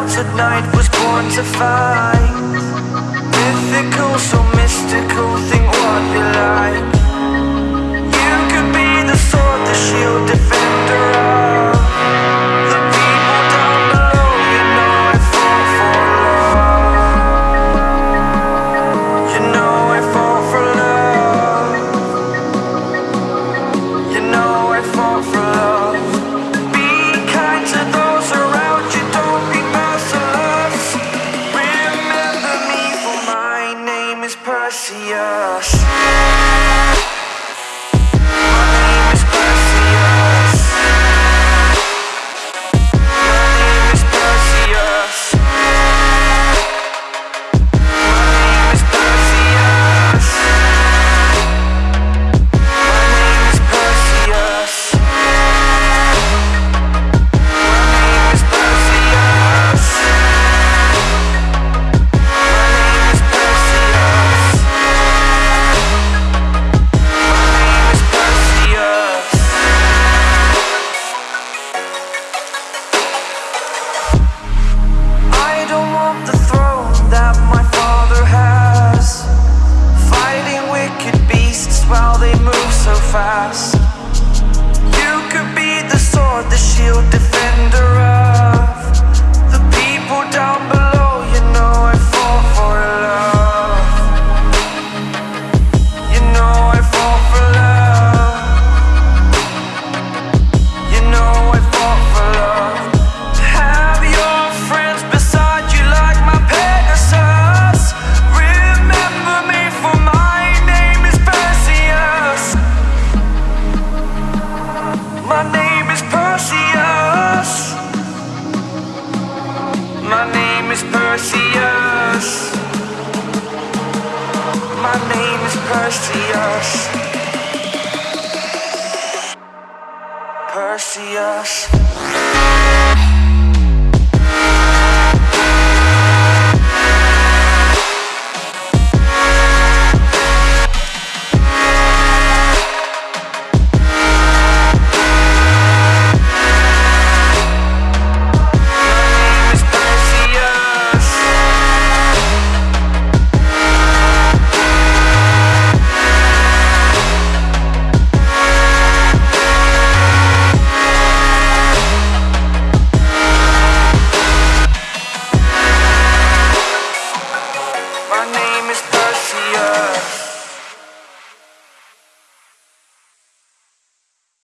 clouds at night was born to fight is fast. You could be the sword, the shield, My name is Perseus. My name is Perseus. Perseus. see you.